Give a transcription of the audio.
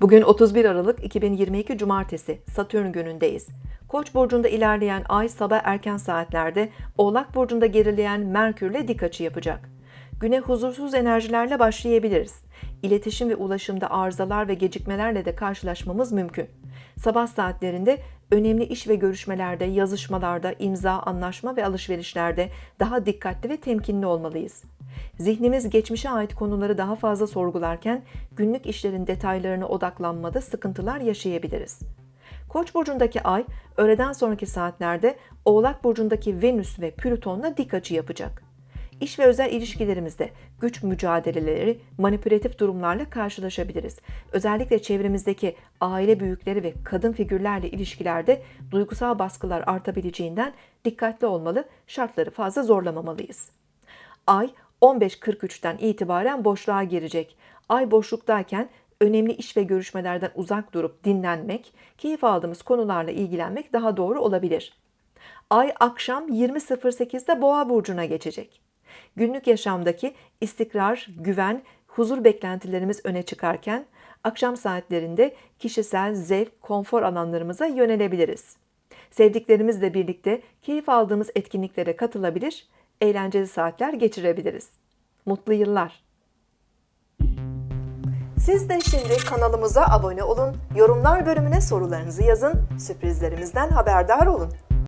Bugün 31 Aralık 2022 Cumartesi Satürn günündeyiz. Koç burcunda ilerleyen ay sabah erken saatlerde Oğlak burcunda gerileyen Merkürle dik açı yapacak. Güne huzursuz enerjilerle başlayabiliriz. İletişim ve ulaşımda arızalar ve gecikmelerle de karşılaşmamız mümkün. Sabah saatlerinde önemli iş ve görüşmelerde, yazışmalarda, imza, anlaşma ve alışverişlerde daha dikkatli ve temkinli olmalıyız. Zihnimiz geçmişe ait konuları daha fazla sorgularken günlük işlerin detaylarına odaklanmada sıkıntılar yaşayabiliriz. Koç burcundaki ay öğleden sonraki saatlerde Oğlak burcundaki Venüs ve Plüton'la dik açı yapacak. İş ve özel ilişkilerimizde güç mücadeleleri, manipülatif durumlarla karşılaşabiliriz. Özellikle çevremizdeki aile büyükleri ve kadın figürlerle ilişkilerde duygusal baskılar artabileceğinden dikkatli olmalı, şartları fazla zorlamamalıyız. Ay 15.43'ten itibaren boşluğa girecek. Ay boşluktayken önemli iş ve görüşmelerden uzak durup dinlenmek, keyif aldığımız konularla ilgilenmek daha doğru olabilir. Ay akşam 20.08'de Boğa burcuna geçecek. Günlük yaşamdaki istikrar, güven, huzur beklentilerimiz öne çıkarken akşam saatlerinde kişisel zevk, konfor alanlarımıza yönelebiliriz. Sevdiklerimizle birlikte keyif aldığımız etkinliklere katılabilir, eğlenceli saatler geçirebiliriz. Mutlu yıllar. Siz de şimdi kanalımıza abone olun, yorumlar bölümüne sorularınızı yazın, sürprizlerimizden haberdar olun.